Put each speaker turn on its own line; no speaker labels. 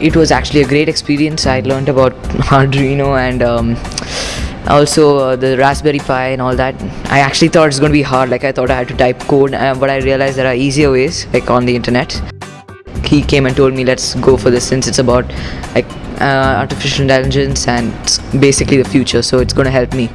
It was actually a great experience. I learned about Arduino and um, also uh, the Raspberry Pi and all that. I actually thought it's going to be hard. Like I thought I had to type code, uh, but I realized there are easier ways, like on the internet. He came and told me, let's go for this since it's about like uh, artificial intelligence and basically the future. So it's going to help me.